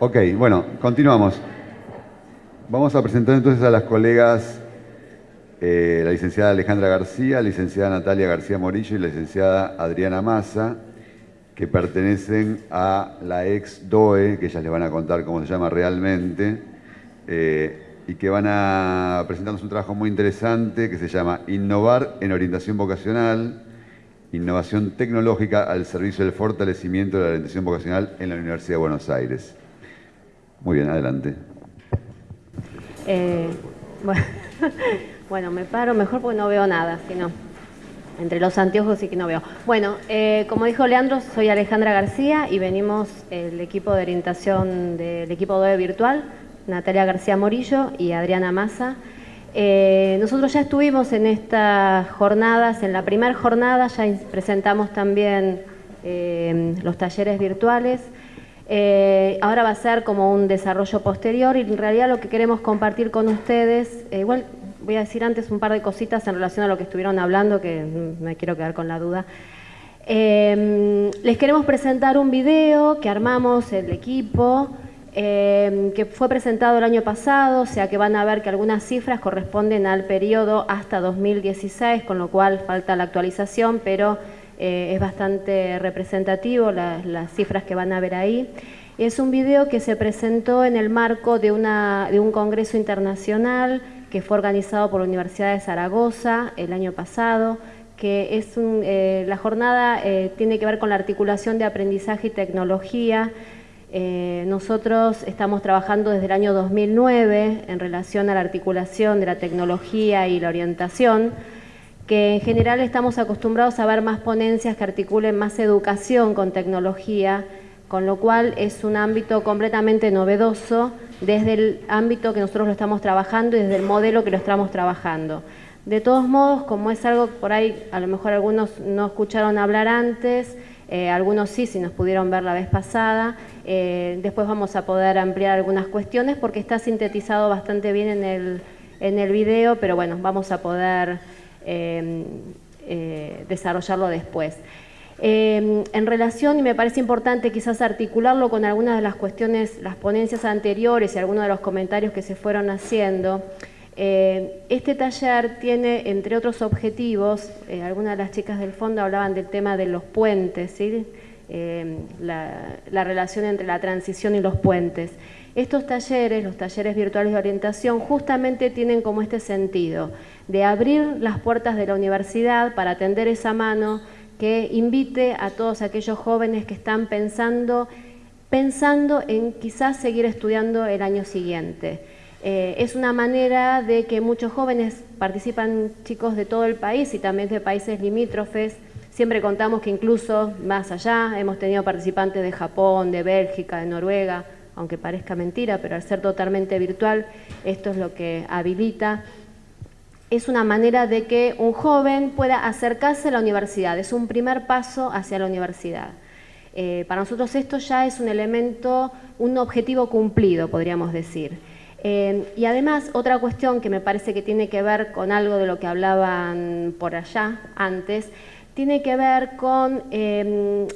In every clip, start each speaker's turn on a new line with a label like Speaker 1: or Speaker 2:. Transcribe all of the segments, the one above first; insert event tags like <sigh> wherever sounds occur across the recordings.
Speaker 1: Ok, bueno, continuamos. Vamos a presentar entonces a las colegas, eh, la licenciada Alejandra García, la licenciada Natalia García Morillo y la licenciada Adriana Massa, que pertenecen a la ex DOE, que ellas les van a contar cómo se llama realmente, eh, y que van a presentarnos un trabajo muy interesante que se llama Innovar en orientación vocacional, innovación tecnológica al servicio del fortalecimiento de la orientación vocacional en la Universidad de Buenos Aires. Muy bien, adelante.
Speaker 2: Eh, <laughs> bueno, me paro mejor porque no veo nada, sino entre los anteojos sí que no veo. Bueno, eh, como dijo Leandro, soy Alejandra García y venimos el equipo de orientación del equipo de virtual, Natalia García Morillo y Adriana Massa. Eh, nosotros ya estuvimos en estas jornadas, en la primera jornada ya presentamos también los talleres virtuales. Eh, ahora va a ser como un desarrollo posterior y en realidad lo que queremos compartir con ustedes, eh, igual voy a decir antes un par de cositas en relación a lo que estuvieron hablando, que me quiero quedar con la duda. Em, les queremos presentar un video que armamos el equipo, em, que fue presentado el año pasado, o sea que van a ver que algunas cifras corresponden al periodo hasta 2016, con lo cual falta la actualización, pero eh, es bastante representativo las cifras que van a ver ahí. Es un video que se presentó en el marco de, un congreso internacional que fue organizado por la Universidad de Zaragoza el año pasado, que es eh, la jornada eh, tiene que ver con la articulación de aprendizaje y tecnología. nosotros estamos trabajando desde el año 2009 en relación a la articulación de la tecnología y la orientación, que en general estamos acostumbrados a ver más ponencias que articulen más educación con tecnología, con lo cual es un ámbito completamente novedoso desde el ámbito que nosotros lo estamos trabajando y desde el modelo que lo estamos trabajando. De todos modos, como es algo por ahí, a lo mejor algunos no escucharon hablar antes, eh, algunos sí, si nos pudieron ver la vez pasada, eh, después vamos a poder ampliar algunas cuestiones porque está sintetizado bastante bien en el, en el video, pero bueno, vamos a poder desarrollarlo después. Em, en relación, y me parece importante quizás articularlo con algunas de las cuestiones, las ponencias anteriores y algunos de los comentarios que se fueron haciendo, eh, este taller tiene, entre otros objetivos, eh, algunas de las chicas del fondo hablaban del tema de los puentes, ¿sí? Em, la relación entre la transición y los puentes. Estos talleres, los talleres virtuales de orientación, justamente tienen como este sentido, de abrir las puertas de la universidad para atender esa mano que invite a todos aquellos jóvenes que están pensando, pensando en quizás seguir estudiando el año siguiente. Eh, es una manera de que muchos jóvenes participan, chicos de todo el país y también de países limítrofes. Siempre contamos que incluso más allá hemos tenido participantes de Japón, de Bélgica, de Noruega, aunque parezca mentira, pero al ser totalmente virtual, esto es lo que habilita. Es una manera de que un joven pueda acercarse a la universidad, es un primer paso hacia la universidad. Eh, para nosotros esto ya es un elemento, un objetivo cumplido, podríamos decir. Eh, y además, otra cuestión que me parece que tiene que ver con algo de lo que hablaban por allá antes, tiene que ver con eh,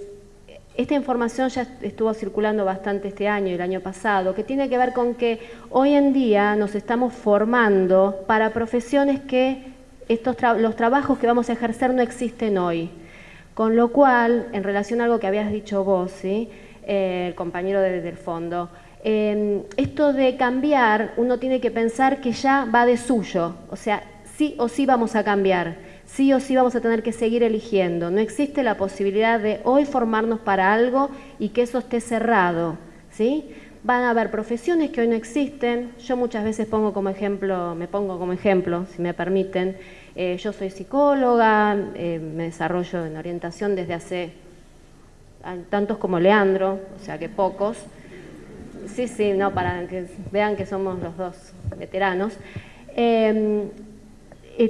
Speaker 2: esta información ya estuvo circulando bastante este año y el año pasado, que tiene que ver con que hoy en día nos estamos formando para profesiones que estos los trabajos que vamos a ejercer no existen hoy. Con lo cual, en relación a algo que habías dicho vos, ¿sí? Eh, el compañero del fondo, em, esto de cambiar, uno tiene que pensar que ya va de suyo, o sea, sí o sí vamos a cambiar sí o sí vamos a tener que seguir eligiendo. No existe la posibilidad de hoy formarnos para algo y que eso esté cerrado. ¿sí? Van a haber profesiones que hoy no existen. Yo muchas veces pongo como ejemplo, me pongo como ejemplo, si me permiten. Eh, yo soy psicóloga, eh, me desarrollo en orientación desde hace tantos como Leandro, o sea que pocos. Sí, sí, no, para que vean que somos los dos veteranos. Eh,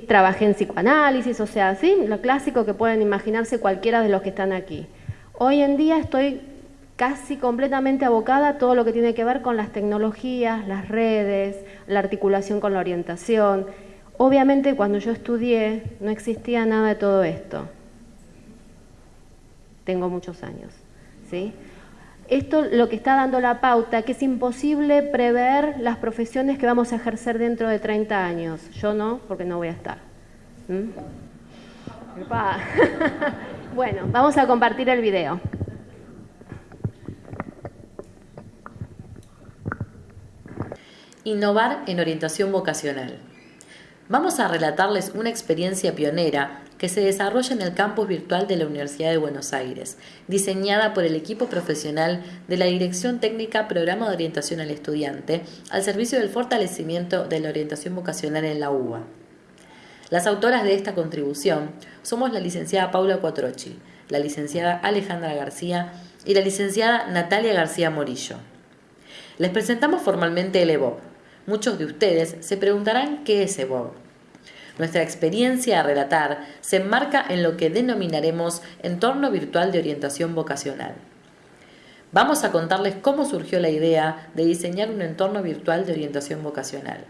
Speaker 2: trabajé en psicoanálisis, o sea, ¿sí? lo clásico que pueden imaginarse cualquiera de los que están aquí. Hoy en día estoy casi completamente abocada a todo lo que tiene que ver con las tecnologías, las redes, la articulación con la orientación. Obviamente cuando yo estudié no existía nada de todo esto. Tengo muchos años. ¿sí? Esto lo que está dando la pauta, que es imposible prever las profesiones que vamos a ejercer dentro de 30 años. Yo no, porque no voy a estar. ¿Mm? <laughs> bueno, vamos a compartir el video.
Speaker 3: Innovar en orientación vocacional. Vamos a relatarles una experiencia pionera que se desarrolla en el campus virtual de la Universidad de Buenos Aires, diseñada por el equipo profesional de la Dirección Técnica Programa de Orientación al Estudiante, al servicio del fortalecimiento de la orientación vocacional en la UBA. Las autoras de esta contribución somos la licenciada Paula Cuatrochi, la licenciada Alejandra García y la licenciada Natalia García Morillo. Les presentamos formalmente el EVOP, Muchos de ustedes se preguntarán qué es EVOG. Nuestra experiencia a relatar se enmarca en lo que denominaremos entorno virtual de orientación vocacional. Vamos a contarles cómo surgió la idea de diseñar un entorno virtual de orientación vocacional.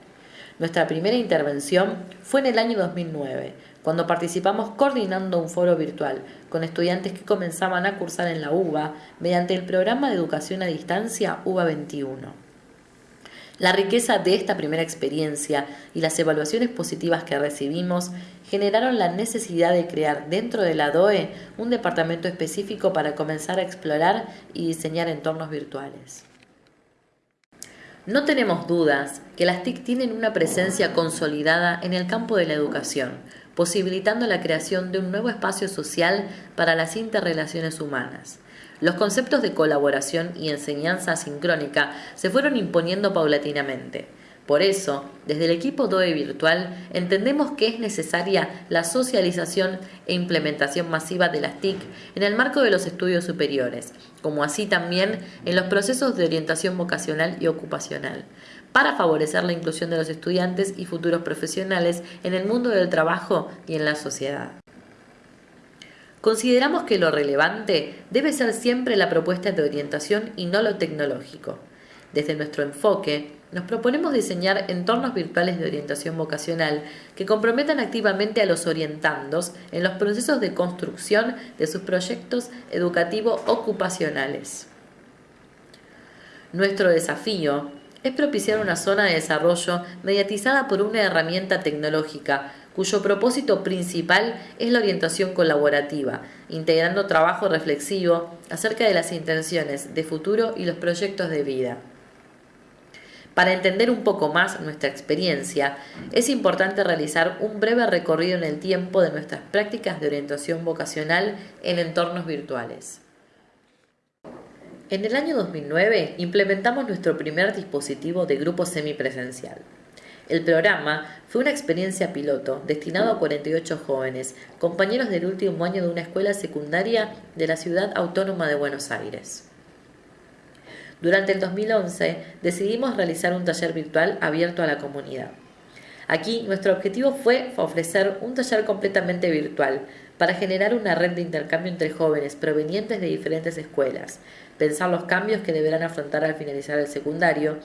Speaker 3: Nuestra primera intervención fue en el año 2009, cuando participamos coordinando un foro virtual con estudiantes que comenzaban a cursar en la UBA mediante el programa de educación a distancia UBA 21. La riqueza de esta primera experiencia y las evaluaciones positivas que recibimos generaron la necesidad de crear dentro de la DOE un departamento específico para comenzar a explorar y diseñar entornos virtuales. No tenemos dudas que las TIC tienen una presencia consolidada en el campo de la educación, posibilitando la creación de un nuevo espacio social para las interrelaciones humanas. Los conceptos de colaboración y enseñanza sincrónica se fueron imponiendo paulatinamente. Por eso, desde el equipo DOE Virtual entendemos que es necesaria la socialización e implementación masiva de las TIC en el marco de los estudios superiores, como así también en los procesos de orientación vocacional y ocupacional, para favorecer la inclusión de los estudiantes y futuros profesionales en el mundo del trabajo y en la sociedad. Consideramos que lo relevante debe ser siempre la propuesta de orientación y no lo tecnológico. Desde nuestro enfoque, nos proponemos diseñar entornos virtuales de orientación vocacional que comprometan activamente a los orientandos en los procesos de construcción de sus proyectos educativos ocupacionales. Nuestro desafío es propiciar una zona de desarrollo mediatizada por una herramienta tecnológica cuyo propósito principal es la orientación colaborativa, integrando trabajo reflexivo acerca de las intenciones de futuro y los proyectos de vida. Para entender un poco más nuestra experiencia, es importante realizar un breve recorrido en el tiempo de nuestras prácticas de orientación vocacional en entornos virtuales. En el año 2009 implementamos nuestro primer dispositivo de grupo semipresencial. El programa fue una experiencia piloto destinado a 48 jóvenes, compañeros del último año de una escuela secundaria de la ciudad autónoma de Buenos Aires. Durante el 2011 decidimos realizar un taller virtual abierto a la comunidad. Aquí nuestro objetivo fue ofrecer un taller completamente virtual para generar una red de intercambio entre jóvenes provenientes de diferentes escuelas, pensar los cambios que deberán afrontar al finalizar el secundario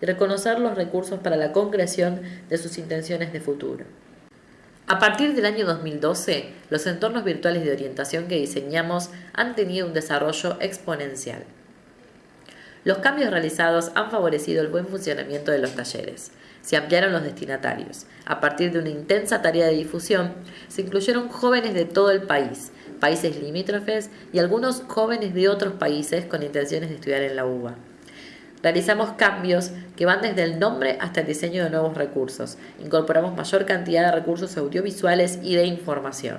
Speaker 3: y reconocer los recursos para la concreción de sus intenciones de futuro. A partir del año 2012, los entornos virtuales de orientación que diseñamos han tenido un desarrollo exponencial. Los cambios realizados han favorecido el buen funcionamiento de los talleres. Se ampliaron los destinatarios. A partir de una intensa tarea de difusión, se incluyeron jóvenes de todo el país, países limítrofes y algunos jóvenes de otros países con intenciones de estudiar en la UBA. Realizamos cambios que van desde el nombre hasta el diseño de nuevos recursos. Incorporamos mayor cantidad de recursos audiovisuales y de información.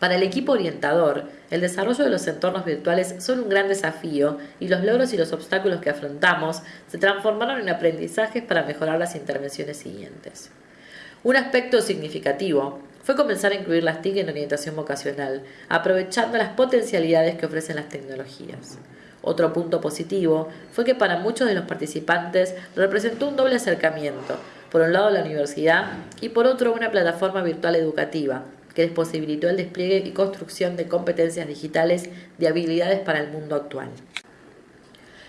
Speaker 3: Para el equipo orientador, el desarrollo de los entornos virtuales son un gran desafío y los logros y los obstáculos que afrontamos se transformaron en aprendizajes para mejorar las intervenciones siguientes. Un aspecto significativo fue comenzar a incluir las TIC en orientación vocacional, aprovechando las potencialidades que ofrecen las tecnologías. Otro punto positivo fue que para muchos de los participantes representó un doble acercamiento, por un lado la universidad y por otro una plataforma virtual educativa, que les posibilitó el despliegue y construcción de competencias digitales de habilidades para el mundo actual.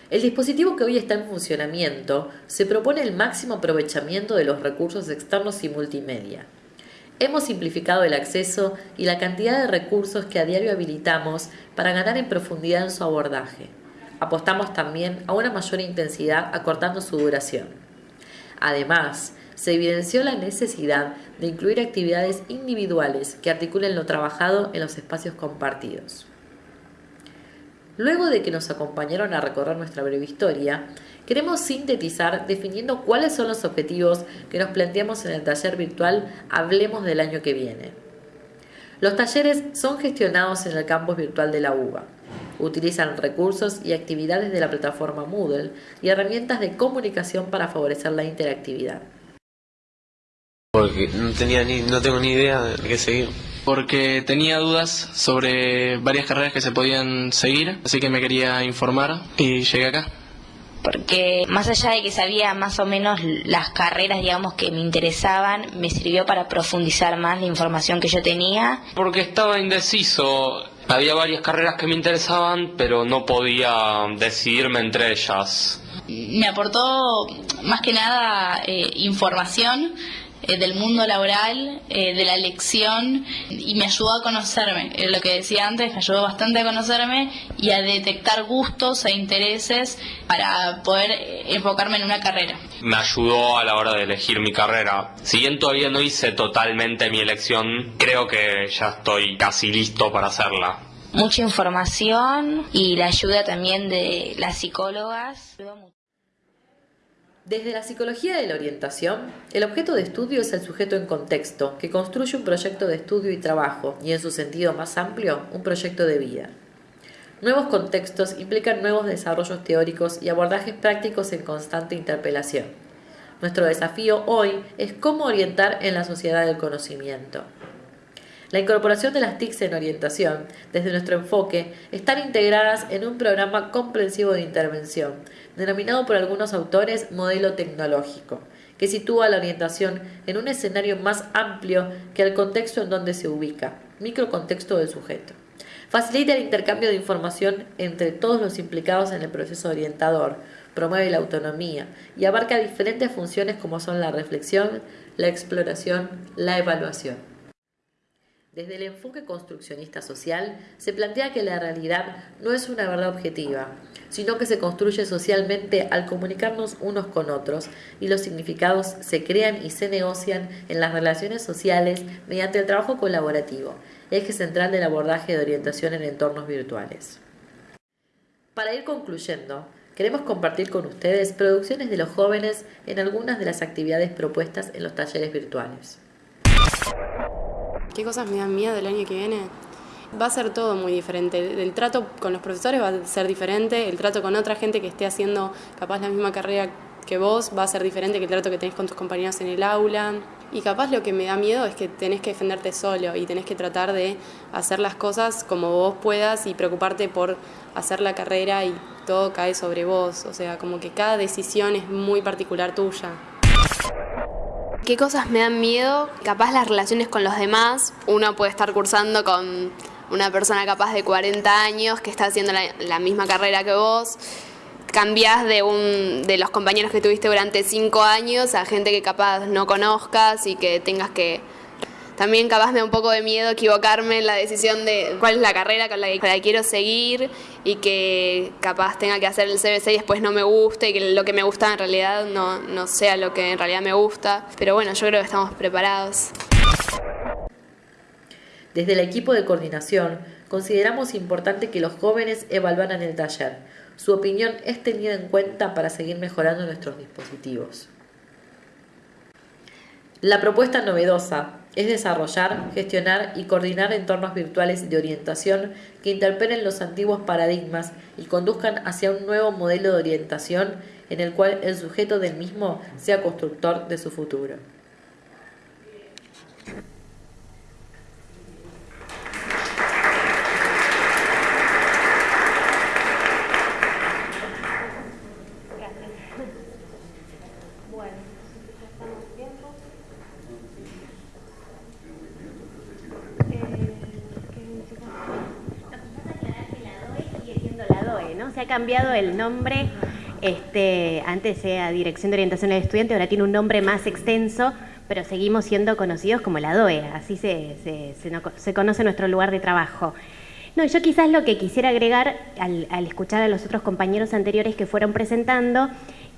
Speaker 3: El dispositivo que hoy está en funcionamiento se propone el máximo aprovechamiento de los recursos externos y multimedia. Hemos simplificado el acceso y la cantidad de recursos que a diario habilitamos para ganar en profundidad en su abordaje. Apostamos también a una mayor intensidad acortando su duración. Además, se evidenció la necesidad de incluir actividades individuales que articulen lo trabajado en los espacios compartidos. Luego de que nos acompañaron a recorrer nuestra breve historia, queremos sintetizar definiendo cuáles son los objetivos que nos planteamos en el taller virtual Hablemos del año que viene. Los talleres son gestionados en el campus virtual de la UBA. Utilizan recursos y actividades de la plataforma Moodle y herramientas de comunicación para favorecer la interactividad.
Speaker 4: Porque no tenía ni, no tengo ni idea de qué seguir.
Speaker 5: Porque tenía dudas sobre varias carreras que se podían seguir, así que me quería informar y llegué acá.
Speaker 6: Porque más allá de que sabía más o menos las carreras, digamos, que me interesaban, me sirvió para profundizar más la información que yo tenía.
Speaker 7: Porque estaba indeciso. Había varias carreras que me interesaban, pero no podía decidirme entre ellas.
Speaker 8: Me aportó más que nada eh, información eh, del mundo laboral, eh, de la elección y me ayudó a conocerme. Eh, lo que decía antes, me ayudó bastante a conocerme y a detectar gustos e intereses para poder enfocarme en una carrera.
Speaker 7: Me ayudó a la hora de elegir mi carrera. Si bien todavía no hice totalmente mi elección, creo que ya estoy casi listo para hacerla.
Speaker 6: Mucha información y la ayuda también de las psicólogas.
Speaker 3: Desde la psicología de la orientación, el objeto de estudio es el sujeto en contexto, que construye un proyecto de estudio y trabajo, y en su sentido más amplio, un proyecto de vida. Nuevos contextos implican nuevos desarrollos teóricos y abordajes prácticos en constante interpelación. Nuestro desafío hoy es cómo orientar en la sociedad del conocimiento. La incorporación de las TICs en orientación, desde nuestro enfoque, están integradas en un programa comprensivo de intervención, denominado por algunos autores modelo tecnológico, que sitúa la orientación en un escenario más amplio que el contexto en donde se ubica, microcontexto del sujeto. Facilita el intercambio de información entre todos los implicados en el proceso orientador, promueve la autonomía y abarca diferentes funciones como son la reflexión, la exploración, la evaluación. Desde el enfoque construccionista social se plantea que la realidad no es una verdad objetiva, sino que se construye socialmente al comunicarnos unos con otros y los significados se crean y se negocian en las relaciones sociales mediante el trabajo colaborativo, eje central del abordaje de orientación en entornos virtuales. Para ir concluyendo, queremos compartir con ustedes producciones de los jóvenes en algunas de las actividades propuestas en los talleres virtuales.
Speaker 9: ¿Qué cosas me dan miedo el año que viene? Va a ser todo muy diferente. El trato con los profesores va a ser diferente, el trato con otra gente que esté haciendo capaz la misma carrera que vos va a ser diferente que el trato que tenés con tus compañeros en el aula. Y capaz lo que me da miedo es que tenés que defenderte solo y tenés que tratar de hacer las cosas como vos puedas y preocuparte por hacer la carrera y todo cae sobre vos. O sea, como que cada decisión es muy particular tuya.
Speaker 10: ¿Qué cosas me dan miedo? Capaz las relaciones con los demás. Uno puede estar cursando con una persona capaz de 40 años que está haciendo la, misma carrera que vos. Cambiás de, un, de los compañeros que tuviste durante 5 años a gente que capaz no conozcas y que tengas que también capaz me da un poco de miedo equivocarme en la decisión de cuál es la carrera con la que, quiero seguir y que capaz tenga que hacer el CBC y después no me guste y que lo que me gusta en realidad no, no sea lo que en realidad me gusta. Pero bueno, yo creo que estamos preparados.
Speaker 3: Desde el equipo de coordinación, consideramos importante que los jóvenes evaluaran el taller. Su opinión es tenida en cuenta para seguir mejorando nuestros dispositivos. La propuesta novedosa es desarrollar, gestionar y coordinar entornos virtuales de orientación que interpelen los antiguos paradigmas y conduzcan hacia un nuevo modelo de orientación en el cual el sujeto del mismo sea constructor de su futuro.
Speaker 2: Se ha el nombre, este, antes era Dirección de Orientación del Estudiante, ahora tiene un nombre más extenso
Speaker 11: pero seguimos siendo conocidos como la DOE, así se, se, conoce nuestro lugar de trabajo. No, yo quizás lo que quisiera agregar al, al, escuchar a los otros compañeros anteriores que fueron presentando,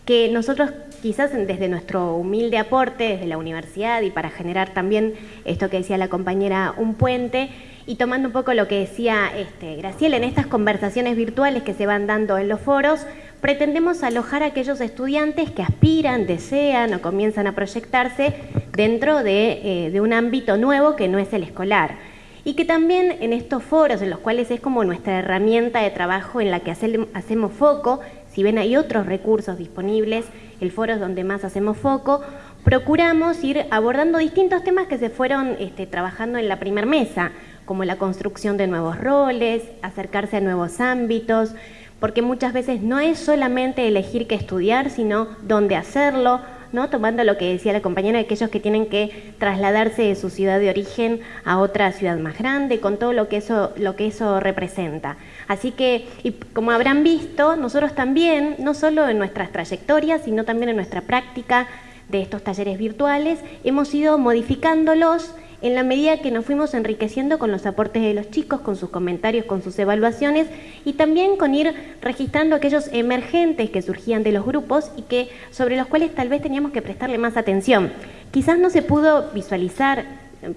Speaker 11: que nosotros quizás desde nuestro humilde aporte, desde la universidad y para generar también esto que decía la compañera, un puente, y tomando un poco lo que decía este, Graciela, en estas conversaciones virtuales que se van dando en los foros, pretendemos alojar a aquellos estudiantes que aspiran, desean o comienzan a proyectarse dentro de, eh, de un ámbito nuevo que no es el escolar. Y que también en estos foros, en los cuales es como nuestra herramienta de trabajo en la que hacemos foco, si bien hay otros recursos disponibles, el foro es donde más hacemos foco, procuramos ir abordando distintos temas que se fueron este, trabajando en la primer mesa como la construcción de nuevos roles, acercarse a nuevos ámbitos, porque muchas veces no es solamente elegir qué estudiar, sino dónde hacerlo, ¿no? tomando lo que decía la compañera, aquellos que tienen que trasladarse de su ciudad de origen a otra ciudad más grande, con todo lo que eso, lo que eso representa. Así que, y como habrán visto, nosotros también, no solo en nuestras trayectorias, sino también en nuestra práctica de estos talleres virtuales, hemos ido modificándolos en la medida que nos fuimos enriqueciendo con los aportes de los chicos, con sus comentarios, con sus evaluaciones y también con ir registrando aquellos emergentes que surgían de los grupos y que sobre los cuales tal vez teníamos que prestarle más atención. Quizás no se pudo visualizar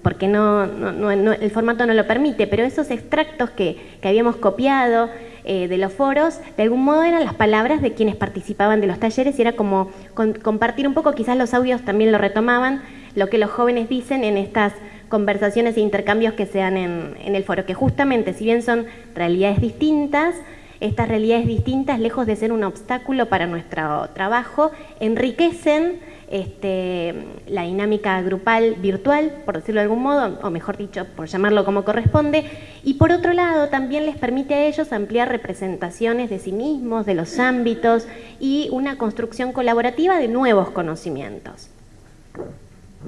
Speaker 11: porque no, el formato no lo permite, pero esos extractos que, habíamos copiado eh, de los foros, de algún modo eran las palabras de quienes participaban de los talleres y era como compartir un poco, quizás los audios también lo retomaban, lo que los jóvenes dicen en estas conversaciones e intercambios que se dan en, el foro, que justamente, si bien son realidades distintas, estas realidades distintas, lejos de ser un obstáculo para nuestro trabajo, enriquecen este, la dinámica grupal virtual, por decirlo de algún modo, o mejor dicho, por llamarlo como corresponde, y por otro lado también les permite a ellos ampliar representaciones de sí mismos, de los ámbitos y una construcción colaborativa de nuevos conocimientos.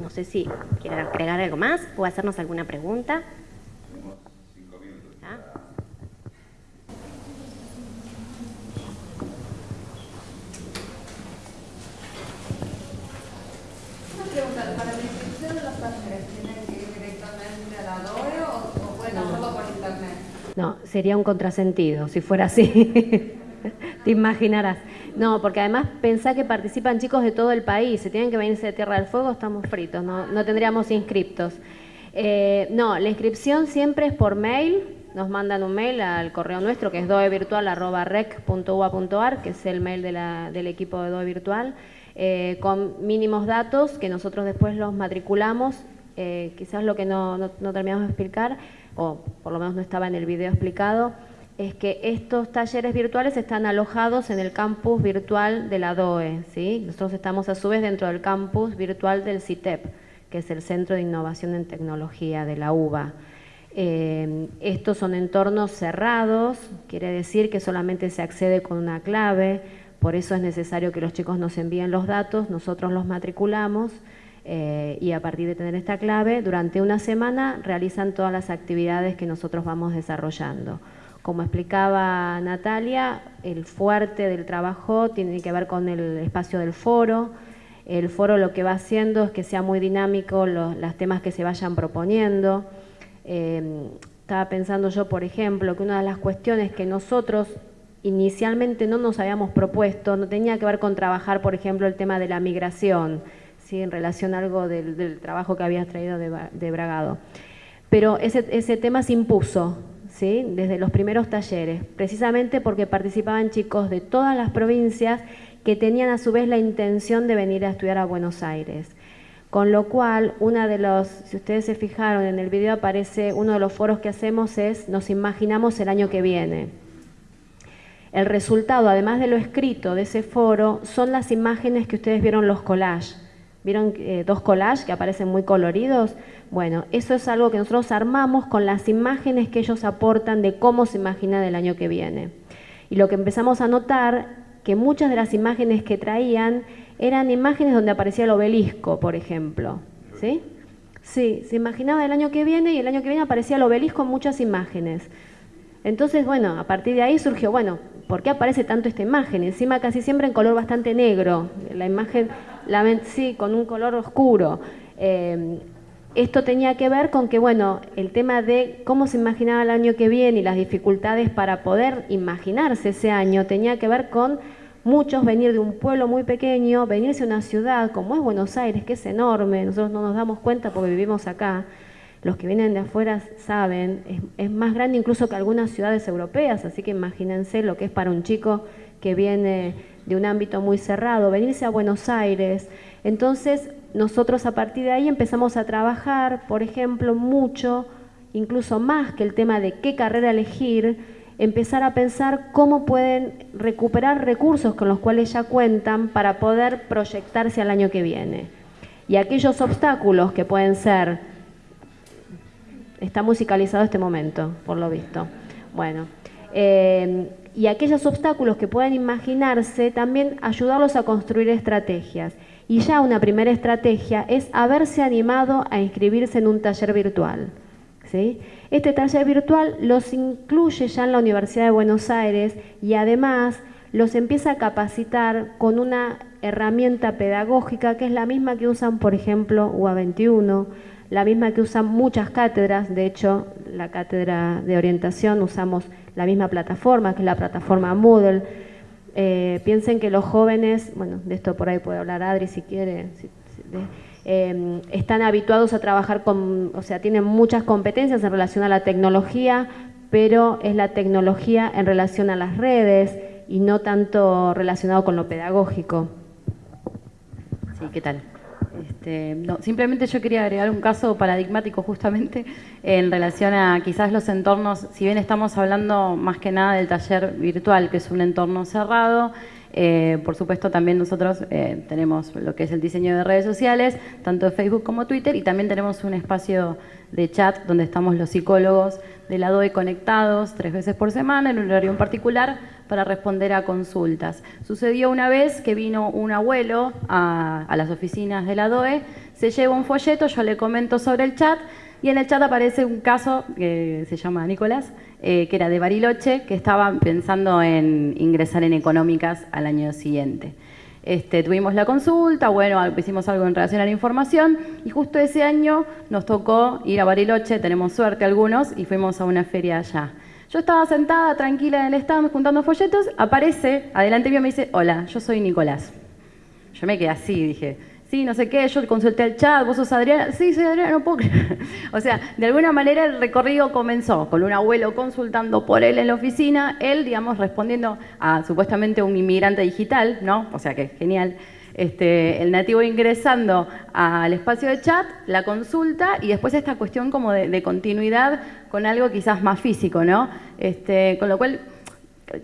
Speaker 11: No sé si quieren agregar algo más o hacernos alguna pregunta. ¿Ah?
Speaker 12: Una pregunta, ¿para la inscripción de los talleres tienen que ir directamente a la DOE o, pueden hacerlo por internet?
Speaker 11: No, sería un contrasentido si fuera así. <laughs> Te imaginarás. No, porque además pensá que participan chicos de todo el país. Si tienen que venirse de Tierra del Fuego, estamos fritos, no, tendríamos inscriptos. Eh, no, la inscripción siempre es por mail. Nos mandan un mail al correo nuestro, que es doevirtual.rec.ua.ar, que es el mail del equipo de Doe Virtual, eh, con mínimos datos que nosotros después los matriculamos. Eh, quizás lo que no, no terminamos de explicar, o por lo menos no estaba en el video explicado, es que estos talleres virtuales están alojados en el campus virtual de la DOE. ¿sí? Nosotros estamos a su vez dentro del campus virtual del CITEP, que es el Centro de Innovación en Tecnología de la UBA. Eh, estos son entornos cerrados, quiere decir que solamente se accede con una clave, por eso es necesario que los chicos nos envíen los datos, nosotros los matriculamos eh, y a partir de tener esta clave, durante una semana realizan todas las actividades que nosotros vamos desarrollando. Como explicaba Natalia, el fuerte del trabajo tiene que ver con el espacio del foro. El foro lo que va haciendo es que sea muy dinámico los, temas que se vayan proponiendo. Em, estaba pensando yo, por ejemplo, que una de las cuestiones que nosotros inicialmente no nos habíamos propuesto no tenía que ver con trabajar, por ejemplo, el tema de la migración, ¿sí? en relación a algo del, trabajo que habías traído de, Bragado. Pero ese, ese tema se impuso, desde los primeros talleres, precisamente porque participaban chicos de todas las provincias que tenían a su vez la intención de venir a estudiar a Buenos Aires. Con lo cual, una de los, si ustedes se fijaron en el video aparece, uno de los foros que hacemos es, nos imaginamos el año que viene. El resultado, además de lo escrito de ese foro, son las imágenes que ustedes vieron los collages. ¿Vieron eh, dos collages que aparecen muy coloridos? Bueno, eso es algo que nosotros armamos con las imágenes que ellos aportan de cómo se imagina el año que viene. Y lo que empezamos a notar, que muchas de las imágenes que traían eran imágenes donde aparecía el obelisco, por ejemplo. ¿Sí? Sí, se imaginaba el año que viene y el año que viene aparecía el obelisco en muchas imágenes. Entonces, bueno, a partir de ahí surgió, bueno, ¿por qué aparece tanto esta imagen? Encima casi siempre en color bastante negro, la imagen, sí, con un color oscuro.
Speaker 2: Eh, esto tenía que ver con que, bueno, el tema de cómo se imaginaba el año que viene y las dificultades para poder imaginarse ese año tenía que ver con muchos venir de un pueblo muy pequeño, venirse a una ciudad como es Buenos Aires, que es enorme, nosotros no nos damos cuenta porque vivimos acá, los que vienen de afuera saben, es, es, más grande incluso que algunas ciudades europeas, así que imagínense lo que es para un chico que viene de un ámbito muy cerrado, venirse a Buenos Aires. Entonces, nosotros a partir de ahí empezamos a trabajar, por ejemplo, mucho, incluso más que el tema de qué carrera elegir, empezar a pensar cómo pueden recuperar recursos con los cuales ya cuentan para poder proyectarse al año que viene. Y aquellos obstáculos que pueden ser, está musicalizado este momento, por lo visto, bueno, eh, y aquellos obstáculos que pueden imaginarse, también ayudarlos a construir estrategias. Y ya una primera estrategia es haberse animado a inscribirse en un taller virtual. ¿sí? Este taller virtual los incluye ya en la Universidad de Buenos Aires y además los empieza a capacitar con una herramienta pedagógica que es la misma que usan, por ejemplo, UA21, la misma que usan muchas cátedras, de hecho, la cátedra de orientación usamos la misma plataforma, que es la plataforma Moodle. Eh, piensen que los jóvenes, bueno, de esto por ahí puede hablar Adri si quiere, si, eh, están habituados a trabajar con, o sea, tienen muchas competencias en relación a la tecnología, pero es la tecnología en relación a las redes y no tanto relacionado con lo pedagógico.
Speaker 13: Sí, ¿qué tal? Este, no, simplemente yo quería agregar un caso paradigmático justamente en relación a quizás los entornos, si bien estamos hablando más que nada del taller virtual, que es un entorno cerrado, eh, por supuesto también nosotros eh, tenemos lo que es el diseño de redes sociales, tanto de Facebook como Twitter, y también tenemos un espacio de chat donde estamos los psicólogos de la DOE conectados tres veces por semana en un horario en particular para responder a consultas. Sucedió una vez que vino un abuelo a, las oficinas de la DOE, se lleva un folleto, yo le comento sobre el chat y en el chat aparece un caso que se llama Nicolás, eh, que era de Bariloche, que estaba pensando en ingresar en económicas al año siguiente. Este, tuvimos la consulta, bueno, hicimos algo en relación a la información y justo ese año nos tocó ir a Bariloche, tenemos suerte algunos, y fuimos a una feria allá. Yo estaba sentada tranquila en el stand juntando folletos, aparece, adelante mío me dice, hola, yo soy Nicolás. Yo me quedé así, dije, sí, no sé qué, yo consulté el chat, vos sos Adriana, sí, soy Adriana, no puedo creer. <laughs> O sea, de alguna manera el recorrido comenzó con un abuelo consultando por él en la oficina, él, digamos, respondiendo a supuestamente un inmigrante digital, ¿no? O sea que genial. Este, el nativo ingresando al espacio de chat, la consulta y después esta cuestión como de, de continuidad con algo quizás más físico, ¿no? Este, con lo cual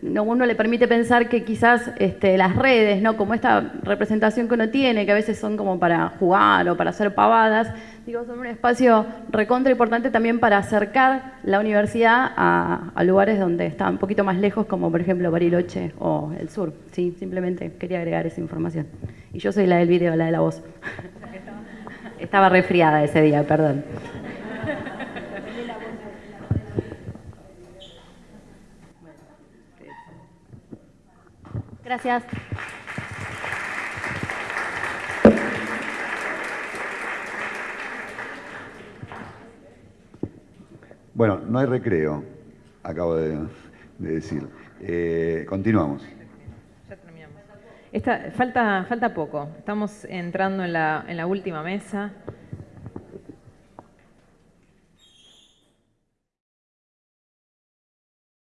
Speaker 13: uno le permite pensar que quizás este, las redes, ¿no? como esta representación que uno tiene, que a veces son como para jugar o para hacer pavadas, digo, son un espacio recontra importante también para acercar la universidad a, a, lugares donde está un poquito más lejos, como por ejemplo Bariloche o el sur. Sí, simplemente quería agregar esa información. Y yo soy la del video, la de la voz. <laughs> Estaba resfriada ese día, perdón.
Speaker 2: Gracias.
Speaker 1: Bueno, no hay recreo, acabo de, de decir. Eh, continuamos.
Speaker 14: Ya terminamos. Esta, falta, falta poco. Estamos entrando en la, en la última mesa.